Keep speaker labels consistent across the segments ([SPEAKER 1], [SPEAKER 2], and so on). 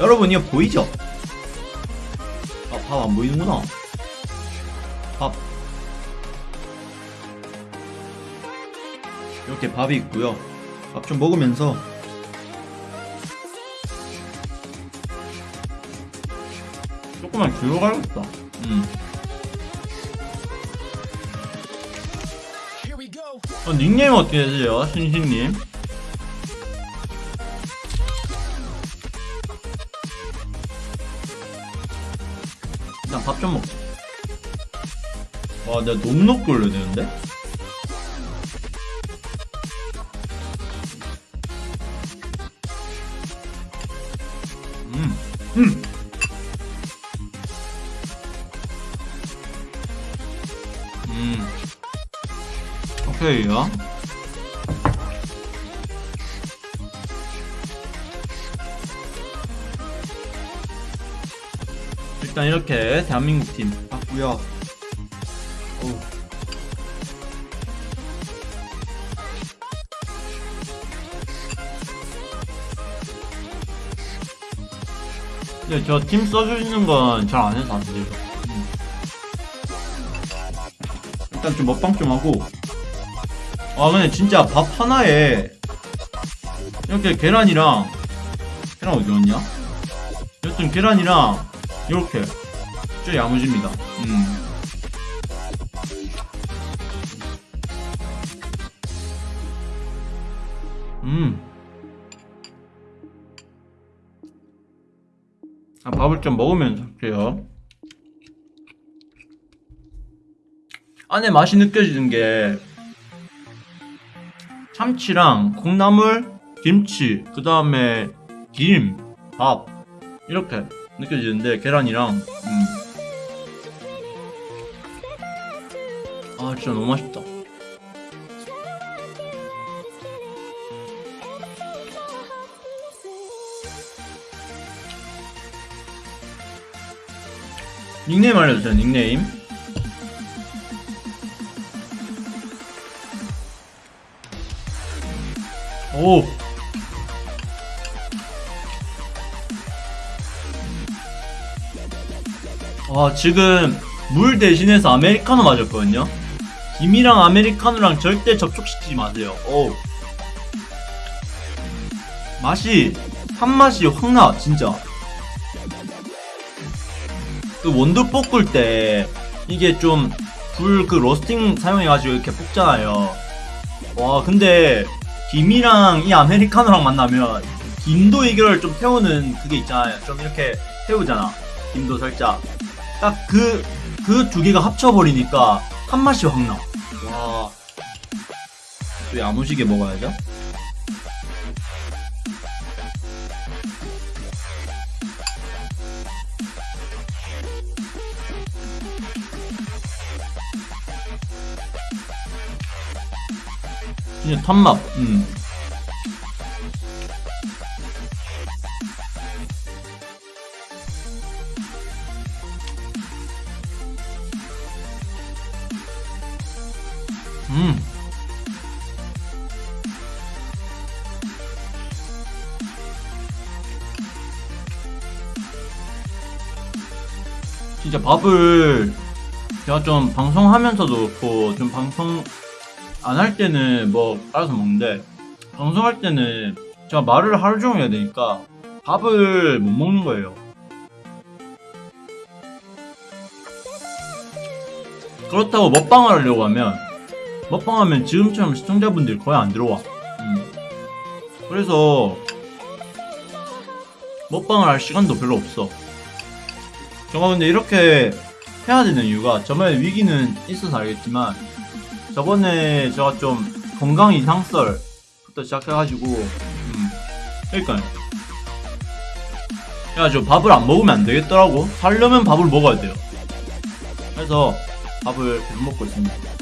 [SPEAKER 1] 여러분 이거 보이죠? 아, 밥 안 보이는구나. 밥. 이렇게 밥이 있고요. 밥 좀 먹으면서 조금만 뒤로 가야겠다. 음. 어, 닉네임 어떻게 되세요? 신신님? 좀 먹자. 와, 내가 너무 높게 올려야 되는데? 음, 음. 음. 오케이요. 일단 이렇게 대한민국 팀 봤고요. 근데 저 팀 써주시는 건 잘 안 해서 안 돼요. 음. 일단 좀 먹방 좀 하고. 아 근데 진짜 밥 하나에 이렇게 계란이랑 계란 어디 갔냐? 여튼 계란이랑 이렇게 진짜 야무집니다. 음. 음. 아, 밥을 좀 먹으면서 할게요. 안에 맛이 느껴지는 게 참치랑 콩나물, 김치, 그 다음에 김, 밥 이렇게 느껴지는데 계란이랑 음. 아 진짜 너무 맛있다. 닉네임 알려주세요 닉네임 오 와 지금 물 대신해서 아메리카노 맞았거든요 김이랑 아메리카노랑 절대 접촉시키지 마세요 오 맛이 한맛이 확 나 진짜 그 원두 볶을 때 이게 좀 불 그 로스팅 사용해가지고 이렇게 볶잖아요. 와 근데 김이랑 이 아메리카노랑 만나면 김도 이걸 좀 태우는 그게 있잖아요. 좀 이렇게 태우잖아. 김도 살짝 딱 그 그 두 개가 합쳐버리니까 한 맛이 확 나. 와. 또 야무지게 먹어야죠. 진짜 탑맛. 음. 음. 진짜 밥을 제가 좀 방송하면서도 그렇고 좀 방송 안 할 때는 뭐 따라서 먹는데 방송할 때는 제가 말을 하루 종일 해야 되니까 밥을 못 먹는 거예요. 그렇다고 먹방을 하려고 하면 먹방하면 지금처럼 시청자분들이 거의 안 들어와. 음. 그래서 먹방을 할 시간도 별로 없어. 제가 근데 이렇게 해야 되는 이유가 저번에 위기는 있어서 알겠지만 저번에 제가 좀 건강 이상설부터 시작해가지고 음 그러니까요 그래가지고 밥을 안 먹으면 안 되겠더라고 살려면 밥을 먹어야 돼요 그래서 밥을 계속 먹고 있습니다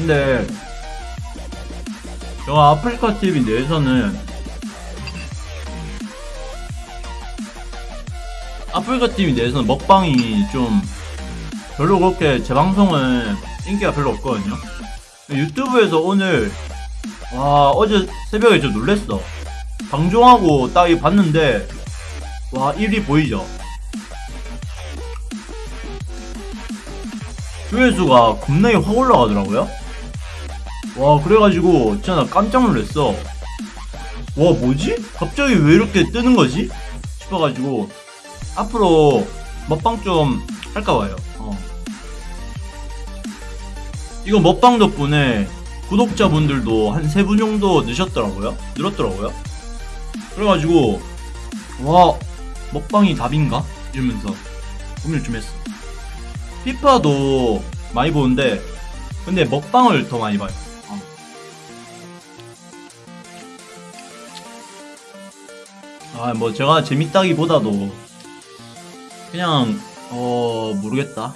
[SPEAKER 1] 근데 제가 아프리카 TV 내에서는 아프리카 팀에 대해서는 먹방이 좀 별로 그렇게 제 방송은 인기가 별로 없거든요. 유튜브에서 오늘 와 어제 새벽에 저 놀랬어. 방종하고 딱 이 봤는데 와 1위 보이죠? 조회수가 겁나게 확 올라가더라고요. 와 그래가지고 진짜 나 깜짝 놀랐어. 와 뭐지? 갑자기 왜 이렇게 뜨는 거지? 싶어가지고 앞으로 먹방 좀 할까 봐요. 어. 이거 먹방 덕분에 구독자분들도 한 세 분 정도 느셨더라고요. 늘었더라고요. 그래가지고 와 먹방이 답인가? 이러면서 고민을 좀 했어. 피파도 많이 보는데 근데 먹방을 더 많이 봐요. 아, 뭐 제가 재밌다기보다도 그냥 어 모르겠다.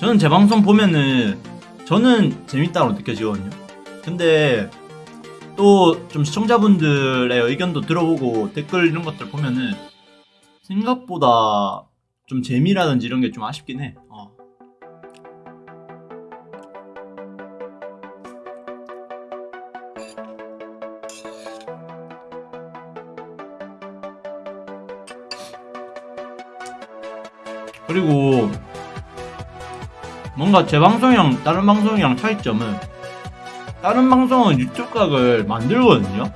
[SPEAKER 1] 저는 제 방송 보면은 저는 재밌다고 느껴지거든요. 근데 또 좀 시청자분들의 의견도 들어보고 댓글 이런 것들 보면은 생각보다 좀 재미라든지 이런 게 좀 아쉽긴 해. 그리고 뭔가 제 방송이랑 다른 방송이랑 차이점은 다른 방송은 유튜브 각을 만들거든요.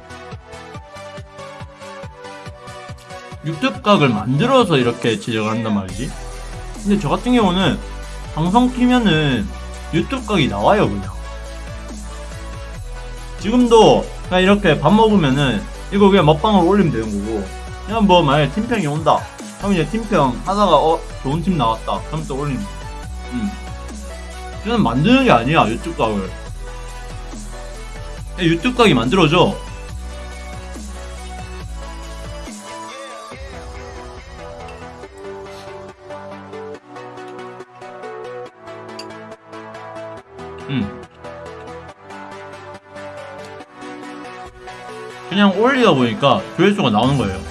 [SPEAKER 1] 유튜브 각을 만들어서 이렇게 제작을 한단 말이지. 근데 저 같은 경우는 방송 키면은 유튜브 각이 나와요 그냥. 지금도 그냥 이렇게 밥 먹으면은 이거 그냥 먹방으로 올리면 되는 거고 그냥 뭐 만약에 팀평이 온다 그럼 이제 팀평 하다가 어 좋은 팀 나왔다 그럼 또거 음. 저는 만드는 게 아니야 유튜브 각을 그냥 유튜브 각이 만들어져 음. 그냥 올리다 보니까 조회수가 나오는 거예요.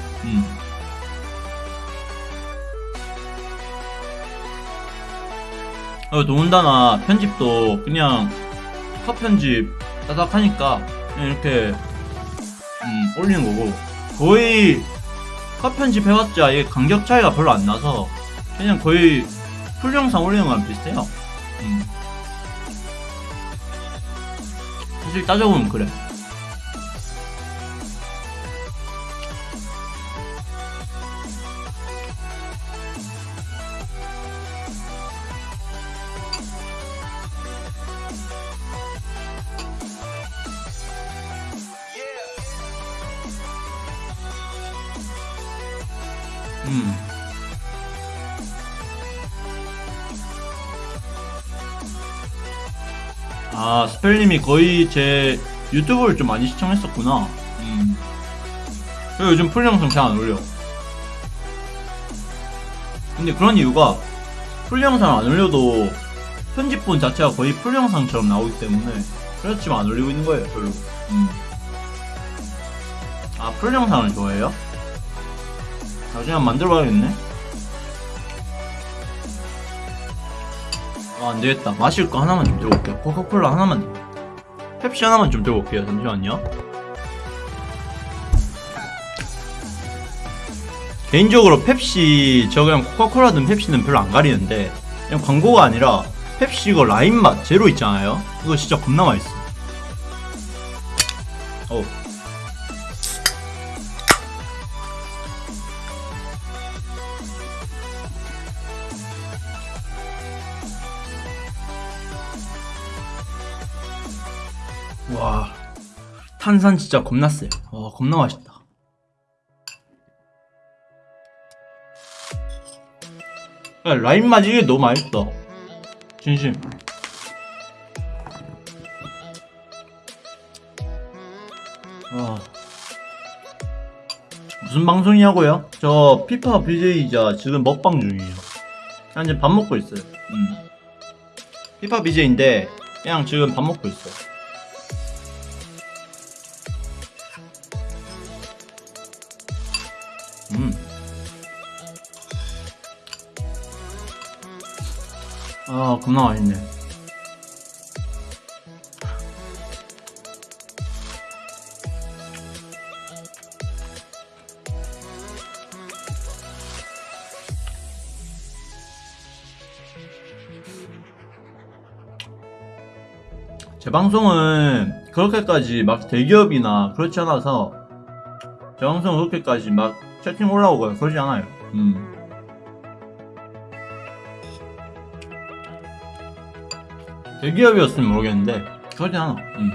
[SPEAKER 1] 어, 더군다나 편집도 그냥 컷 편집 따닥 하니까 이렇게 음, 올리는 거고 거의 컷 편집 해봤자 이게 간격 차이가 별로 안 나서 그냥 거의 풀 영상 올리는 거랑 비슷해요. 음. 사실 따져보면 그래. 아, 스펠님이 거의 제 유튜브를 좀 많이 시청했었구나. 음. 그리고 요즘 full 영상 잘 안 올려. 근데 그런 이유가 full 영상 안 올려도 편집본 자체가 거의 full 영상처럼 나오기 때문에 그렇지만 안 올리고 있는 거예요, 별로. 음. 아, full 영상을 좋아해요? 나중에 한번 만들어 봐야겠네. 아, 안 되겠다. 마실 거 하나만 좀 들고 올게요. 코카콜라 하나만. 펩시 하나만 좀 들고 올게요. 잠시만요. 개인적으로 펩시, 저 그냥 코카콜라든 펩시는 별로 안 가리는데, 그냥 광고가 아니라, 펩시 이거 라임 맛 제로 있잖아요? 이거 진짜 겁나 맛있어. 어. 탄산 진짜 겁나 세. 와 겁나 맛있다. 야, 라임 맛 이게 너무 맛있어. 진심. 와 무슨 방송이냐고요? 저 피파 BJ이자 지금 먹방 중이에요. 현재 밥 먹고 있어요. 음. 피파 BJ인데 그냥 지금 밥 먹고 있어요. 겁나 맛있네 제 방송은 그렇게까지 막 대기업이나 그렇지 않아서 제 방송은 그렇게까지 막 채팅 올라오거나 그러지 않아요 음. 대기업이었으면 모르겠는데 그러지 않아 음.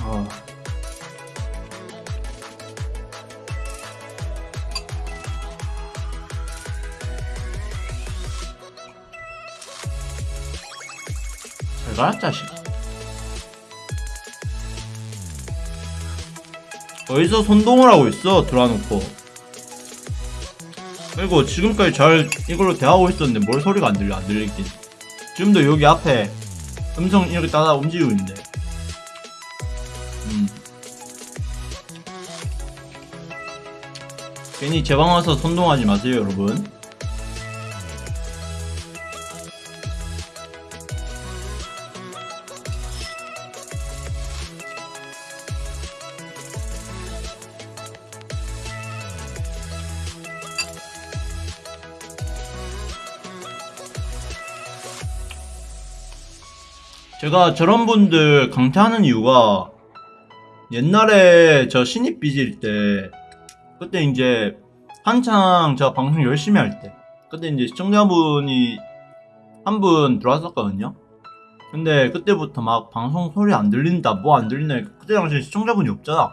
[SPEAKER 1] 아. 잘 가라 자식 어디서 손동을 하고 있어? 들어놓고. 그리고 지금까지 잘 이걸로 대하고 있었는데 뭘 소리가 안 들려 안 들리긴 지금도 여기 앞에 음성 이렇게 따라 움직이고 있는데. 음. 괜히 제 방 와서 손동하지 마세요 여러분 제가 저런 분들 강퇴하는 이유가 옛날에 저 신입 빚일 때 그때 이제 한창 제가 방송 열심히 할 때 그때 이제 시청자분이 한 분 들어왔었거든요 근데 그때부터 막 방송 소리 안 들린다 뭐 안 들린다 그때 당시에 시청자분이 없잖아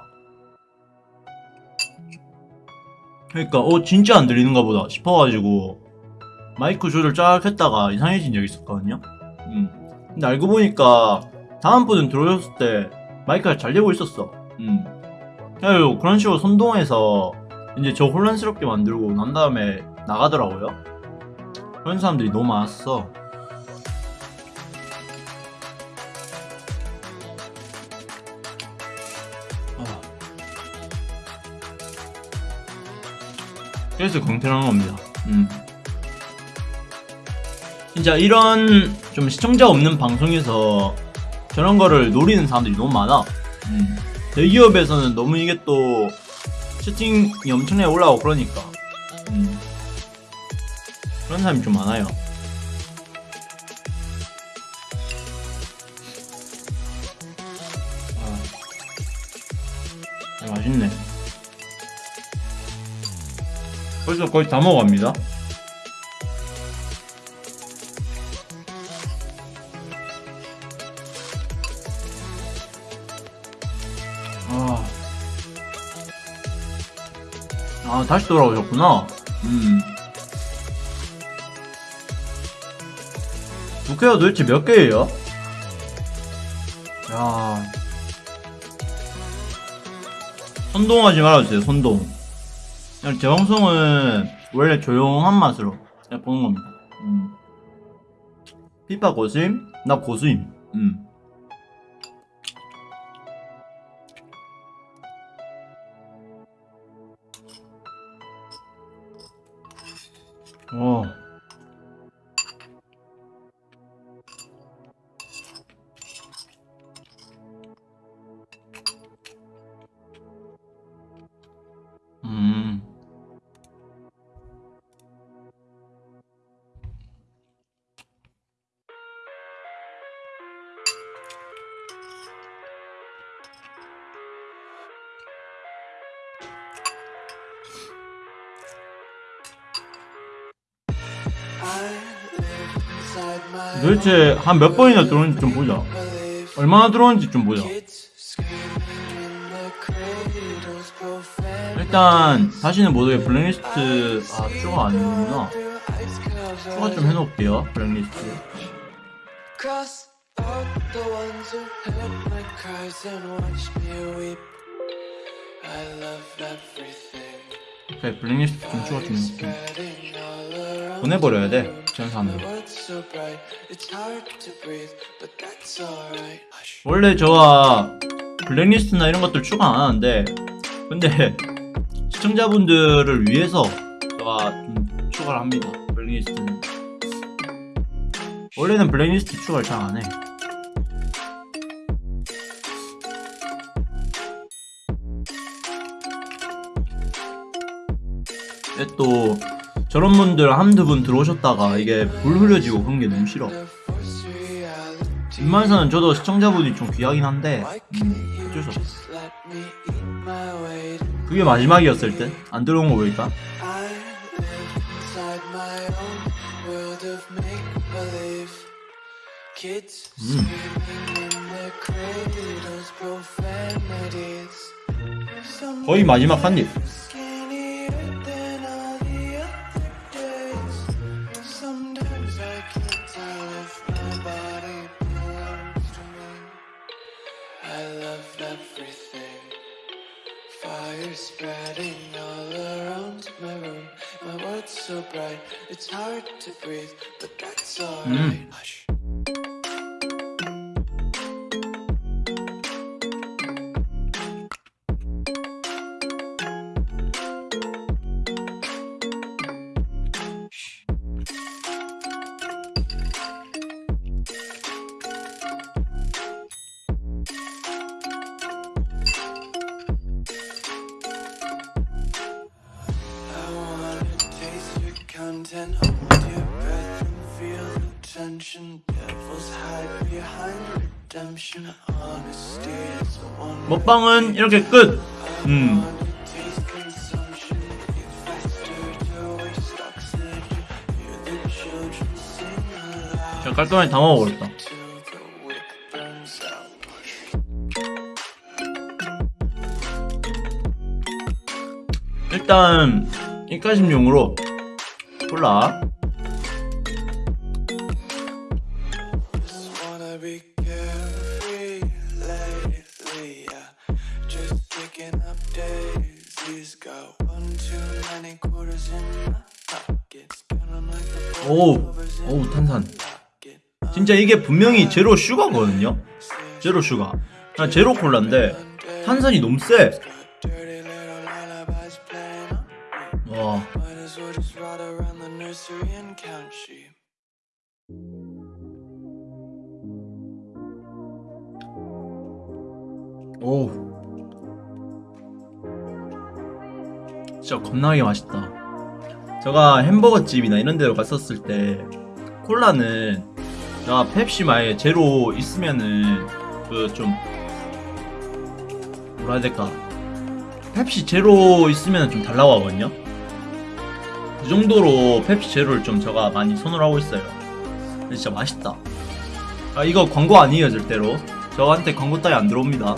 [SPEAKER 1] 그러니까 어 진짜 안 들리는가 보다 싶어가지고 마이크 조절 쫙 했다가 이상해진 적이 있었거든요 음. 근데 알고 보니까 다음 분은 들어오셨을 때 마이크가 잘 되고 있었어. 음. 그래서 그런 식으로 선동해서 이제 저 혼란스럽게 만들고 난 다음에 나가더라고요. 그런 사람들이 너무 많았어. 아. 그래서 한 겁니다. 음. 진짜 이런 좀 시청자 없는 방송에서 저런 거를 노리는 사람들이 너무 많아. 음. 대기업에서는 너무 이게 또 채팅이 엄청나게 올라오고 그러니까. 음. 그런 사람이 좀 많아요. 아, 아, 맛있네. 벌써 거의 다 먹어갑니다. 아, 다시 돌아오셨구나. 음. 부캐가 도대체 몇 개예요? 야. 선동하지 말아주세요, 선동. 그냥 제 방송은 원래 조용한 맛으로 그냥 보는 겁니다. 음. 피파 고수임? 나 고수임. 음. 어. 도대체 한 몇 번이나 들어오는지 좀 보자. 얼마나 들어오는지 좀 보자. 일단 다시는 모두의 블랙리스트 아 추가 아니구나. 추가 좀 해놓을게요 블랙리스트. 그래 블랙리스트 좀 추가 좀 해놓을게. 보내버려야 돼 전산으로. 원래 저가 블랙리스트나 이런 것들 추가 안 하는데 근데 시청자분들을 위해서 제가 좀 추가를 합니다 블랙리스트는. 원래는 블랙리스트 추가를 잘 안해. 또 저런 분들 한두 분 들어오셨다가 이게 불 흐려지고 그런 게 너무 싫어. 웬만해서는 저도 시청자분이 좀 귀하긴 한데 음, 어쩔 수 없어? 그게 마지막이었을 때 안 들어온 거 보니까 Mm.
[SPEAKER 2] Some
[SPEAKER 1] 거의 마지막 한입
[SPEAKER 2] I love everything. Fire spreading all around my room. My world's so bright, it's hard to breathe, but that's hmm. alright. Hush. Content, hold your breath and feel the tension. Devils hide behind redemption. Honesty is one.
[SPEAKER 1] 먹방은 이렇게 끝 음. 제가 깔끔하게 다 먹어버렸다. 일단 입가심용으로 콜라
[SPEAKER 2] in
[SPEAKER 1] 오우 탄산. 진짜 이게 분명히 제로 슈가거든요 제로 슈가 아, 제로 콜라인데 탄산이 너무 세 진짜 겁나게 맛있다. 제가 햄버거 집이나 이런 데로 갔었을 때 콜라는 제가 펩시 만약에 제로 있으면은 그 좀 뭐라 해야 될까? 펩시 제로 있으면 좀 달라고 하거든요. 그 정도로 펩시 제로를 좀 제가 많이 선호를 하고 있어요. 진짜 맛있다. 아 이거 광고 아니에요 절대로. 저한테 광고 따위 안 들어옵니다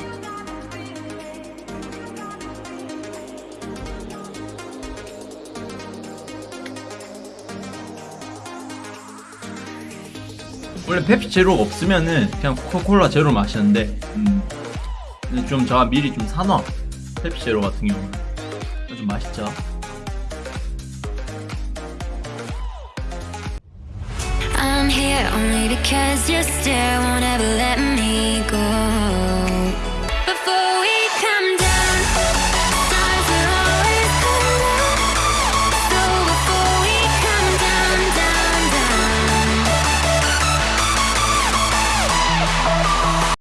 [SPEAKER 1] 원래 펩시 제로가 없으면은 그냥 코카콜라 제로 마시는데 음. 근데 좀 제가 미리 좀 사놔. 펩시 제로 같은 경우는. 좀 맛있죠?
[SPEAKER 3] I'm here only because your stare won't ever let me